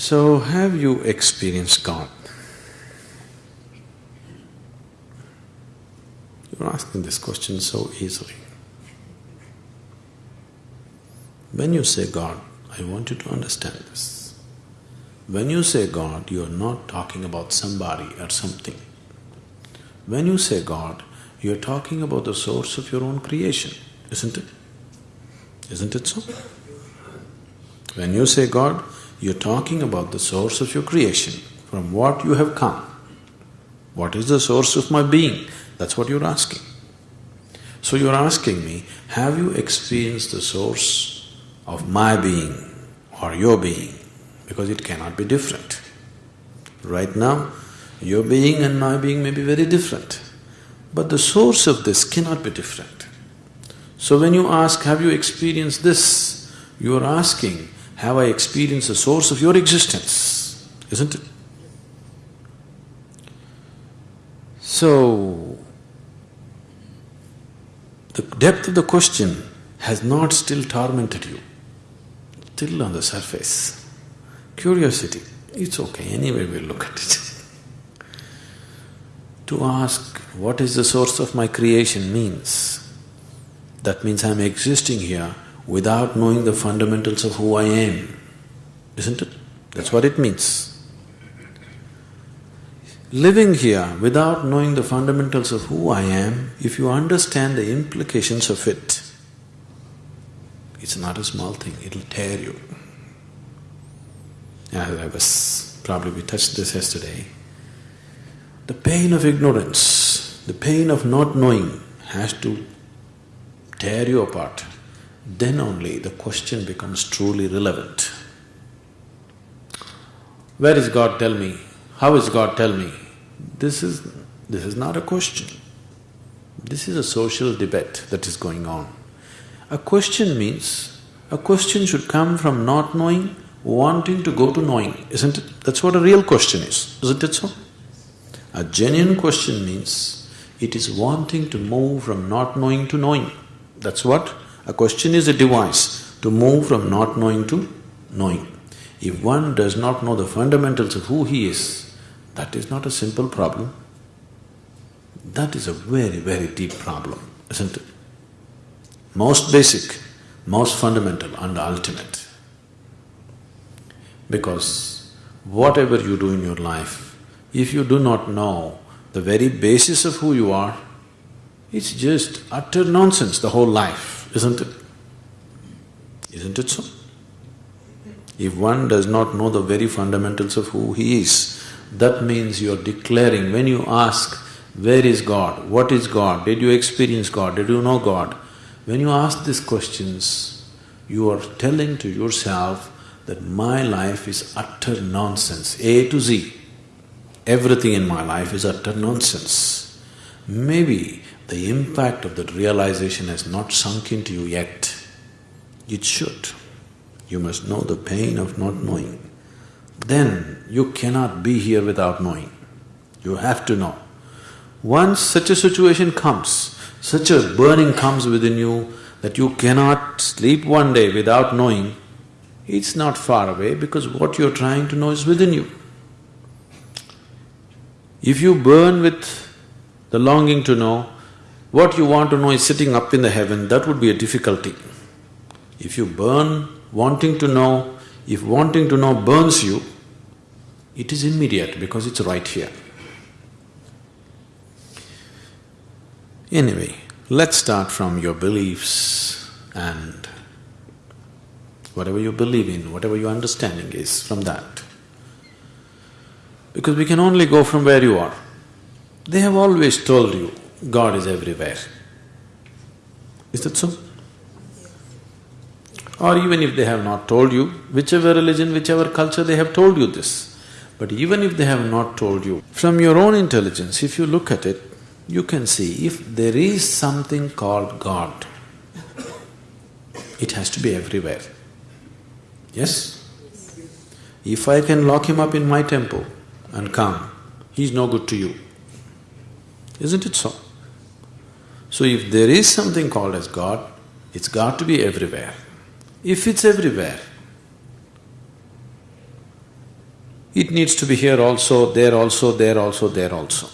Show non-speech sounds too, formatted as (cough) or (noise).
So, have you experienced God? You're asking this question so easily. When you say God, I want you to understand this. When you say God, you are not talking about somebody or something. When you say God, you are talking about the source of your own creation, isn't it? Isn't it so? When you say God, you're talking about the source of your creation, from what you have come. What is the source of my being? That's what you're asking. So you're asking me, have you experienced the source of my being or your being? Because it cannot be different. Right now, your being and my being may be very different, but the source of this cannot be different. So when you ask, have you experienced this? You are asking, have I experienced the source of your existence? Isn't it? So, the depth of the question has not still tormented you, still on the surface. Curiosity, it's okay, anyway we'll look at it. (laughs) to ask, what is the source of my creation means, that means I'm existing here without knowing the fundamentals of who I am, isn't it? That's what it means. Living here without knowing the fundamentals of who I am, if you understand the implications of it, it's not a small thing, it'll tear you. As I was… probably we touched this yesterday. The pain of ignorance, the pain of not knowing has to tear you apart then only the question becomes truly relevant. Where is God, tell me? How is God, tell me? This is… this is not a question. This is a social debate that is going on. A question means, a question should come from not knowing, wanting to go to knowing, isn't it? That's what a real question is, isn't it so? A genuine question means, it is wanting to move from not knowing to knowing. That's what a question is a device to move from not knowing to knowing. If one does not know the fundamentals of who he is, that is not a simple problem. That is a very, very deep problem, isn't it? Most basic, most fundamental and ultimate. Because whatever you do in your life, if you do not know the very basis of who you are, it's just utter nonsense, the whole life isn't it? Isn't it so? If one does not know the very fundamentals of who he is, that means you're declaring, when you ask, where is God? What is God? Did you experience God? Did you know God? When you ask these questions, you are telling to yourself that my life is utter nonsense, A to Z. Everything in my life is utter nonsense. Maybe the impact of that realization has not sunk into you yet. It should. You must know the pain of not knowing. Then you cannot be here without knowing. You have to know. Once such a situation comes, such a burning comes within you that you cannot sleep one day without knowing, it's not far away because what you're trying to know is within you. If you burn with the longing to know, what you want to know is sitting up in the heaven, that would be a difficulty. If you burn wanting to know, if wanting to know burns you, it is immediate because it's right here. Anyway, let's start from your beliefs and whatever you believe in, whatever your understanding is, from that. Because we can only go from where you are. They have always told you, God is everywhere. Is that so? Or even if they have not told you, whichever religion, whichever culture, they have told you this. But even if they have not told you, from your own intelligence, if you look at it, you can see if there is something called God, it has to be everywhere. Yes? If I can lock him up in my temple and come, he's no good to you. Isn't it so? So if there is something called as God, it's got to be everywhere. If it's everywhere, It needs to be here also, there also, there also, there also.